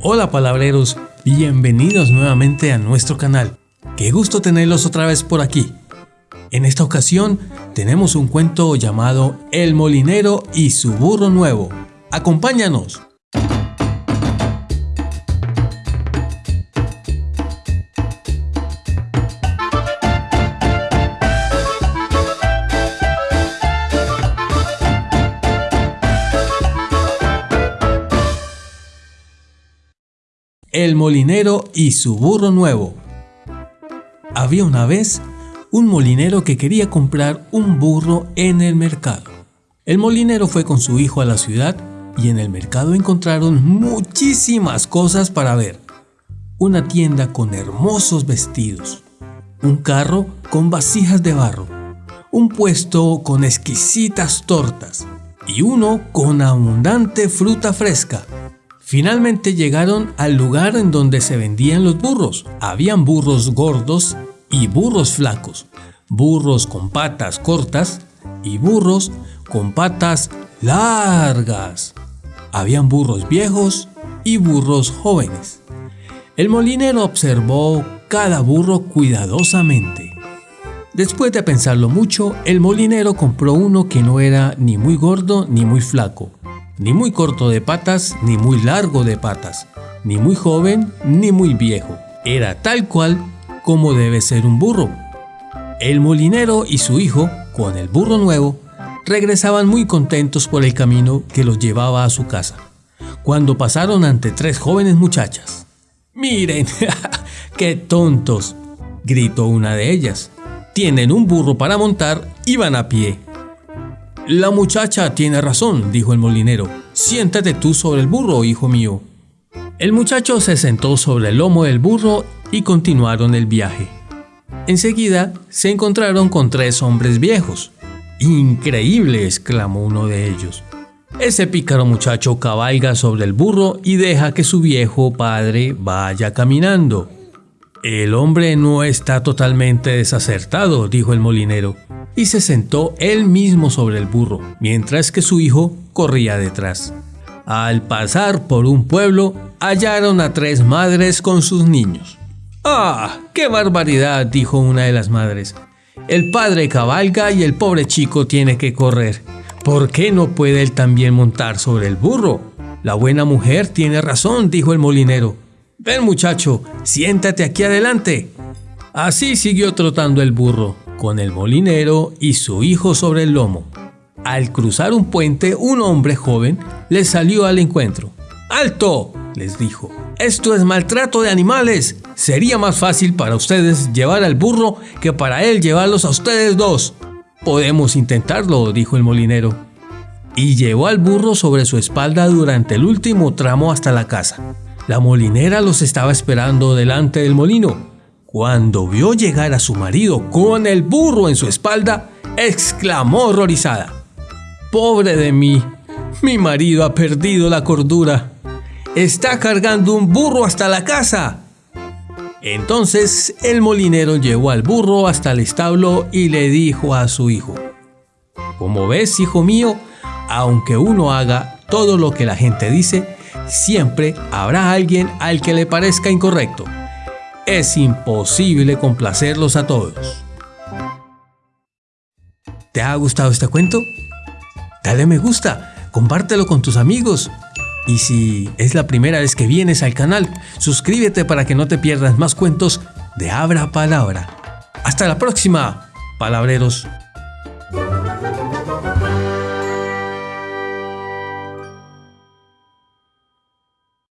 Hola palabreros, bienvenidos nuevamente a nuestro canal. Qué gusto tenerlos otra vez por aquí. En esta ocasión tenemos un cuento llamado El molinero y su burro nuevo. Acompáñanos. El molinero y su burro nuevo. Había una vez un molinero que quería comprar un burro en el mercado. El molinero fue con su hijo a la ciudad y en el mercado encontraron muchísimas cosas para ver. Una tienda con hermosos vestidos, un carro con vasijas de barro, un puesto con exquisitas tortas y uno con abundante fruta fresca Finalmente llegaron al lugar en donde se vendían los burros. Habían burros gordos y burros flacos, burros con patas cortas y burros con patas largas. Habían burros viejos y burros jóvenes. El molinero observó cada burro cuidadosamente. Después de pensarlo mucho, el molinero compró uno que no era ni muy gordo ni muy flaco, ni muy corto de patas, ni muy largo de patas, ni muy joven, ni muy viejo. Era tal cual como debe ser un burro. El molinero y su hijo, con el burro nuevo, regresaban muy contentos por el camino que los llevaba a su casa, cuando pasaron ante tres jóvenes muchachas. ¡Miren! ¡Qué tontos! gritó una de ellas. Tienen un burro para montar y van a pie. La muchacha tiene razón, dijo el molinero. Siéntate tú sobre el burro, hijo mío. El muchacho se sentó sobre el lomo del burro y continuaron el viaje. Enseguida se encontraron con tres hombres viejos. Increíble, exclamó uno de ellos. Ese pícaro muchacho cabalga sobre el burro y deja que su viejo padre vaya caminando. El hombre no está totalmente desacertado, dijo el molinero y se sentó él mismo sobre el burro, mientras que su hijo corría detrás. Al pasar por un pueblo, hallaron a tres madres con sus niños. ¡Ah! ¡Qué barbaridad! dijo una de las madres. El padre cabalga y el pobre chico tiene que correr. ¿Por qué no puede él también montar sobre el burro? La buena mujer tiene razón, dijo el molinero. Ven muchacho, siéntate aquí adelante. Así siguió trotando el burro, con el molinero y su hijo sobre el lomo. Al cruzar un puente, un hombre joven les salió al encuentro. ¡Alto! les dijo. Esto es maltrato de animales. Sería más fácil para ustedes llevar al burro que para él llevarlos a ustedes dos. Podemos intentarlo, dijo el molinero. Y llevó al burro sobre su espalda durante el último tramo hasta la casa. La molinera los estaba esperando delante del molino. Cuando vio llegar a su marido con el burro en su espalda, exclamó horrorizada. Pobre de mí, mi marido ha perdido la cordura. Está cargando un burro hasta la casa. Entonces el molinero llevó al burro hasta el establo y le dijo a su hijo, Como ves, hijo mío, aunque uno haga todo lo que la gente dice, siempre habrá alguien al que le parezca incorrecto es imposible complacerlos a todos. ¿Te ha gustado este cuento? Dale me gusta, compártelo con tus amigos. Y si es la primera vez que vienes al canal, suscríbete para que no te pierdas más cuentos de Abra Palabra. Hasta la próxima, palabreros.